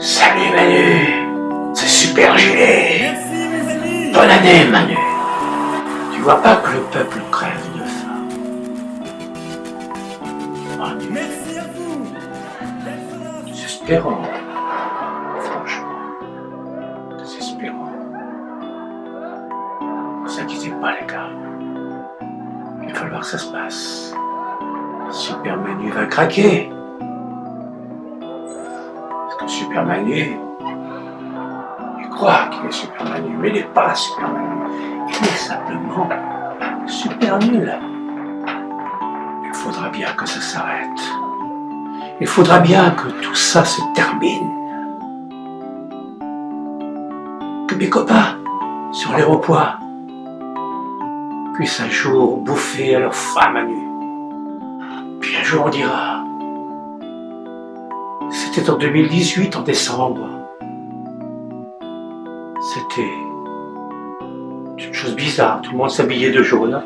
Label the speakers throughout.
Speaker 1: Salut Manu, c'est Super Gilet.
Speaker 2: Merci mes amis
Speaker 1: Bonne année Manu. Tu vois pas que le peuple crève de faim Manu,
Speaker 2: Merci à vous
Speaker 1: désespérant. Franchement, désespérant. Ne vous inquiétez pas les gars. Il va falloir que ça se passe. Super Manu va craquer. Parce que Super Manu, il croit qu'il est Super Manu, mais il n'est pas Super Manu. Il est simplement super nul. Il faudra bien que ça s'arrête. Il faudra bien que tout ça se termine. Que mes copains sur l'aéroport puissent un jour bouffer à leur femme à nu. Puis un jour on dira, c'était en 2018, en décembre. C'était une chose bizarre, tout le monde s'habillait de jaune.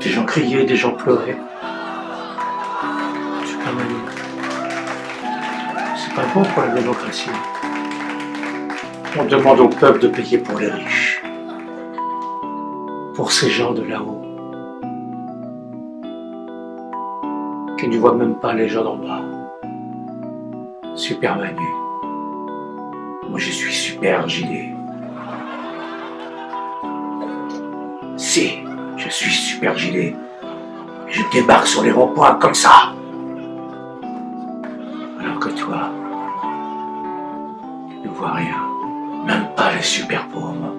Speaker 1: Des gens criaient, des gens pleuraient. Super Manu. C'est pas bon pour la démocratie. On demande au peuple de payer pour les riches. Pour ces gens de là-haut. Qui ne voient même pas les gens d'en bas. Super Manu. Moi je suis super gilet. Si, je suis super gilet. Je débarque sur les ronds-points comme ça. Alors que toi, tu ne vois rien. Même pas les super pauvres.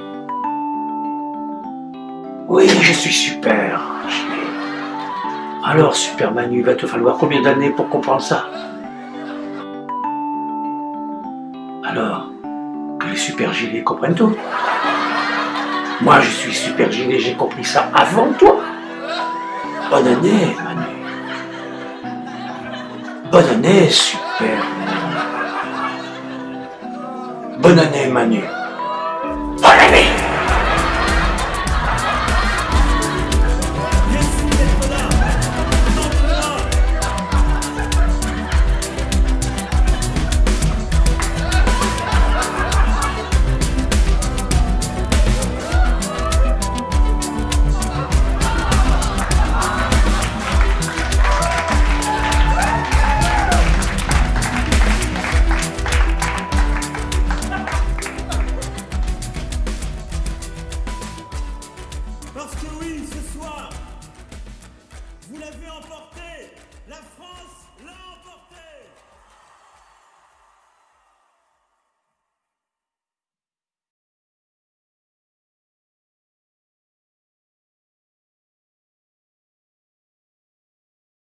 Speaker 1: Oui, je suis super. Alors, super Manu, il va te falloir combien d'années pour comprendre ça? Alors, que les super gilets comprennent tout. Moi, je suis super gilet, j'ai compris ça avant toi. Bonne année, Manu. Bonne année, super. Bonne année, Manu. close to